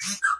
you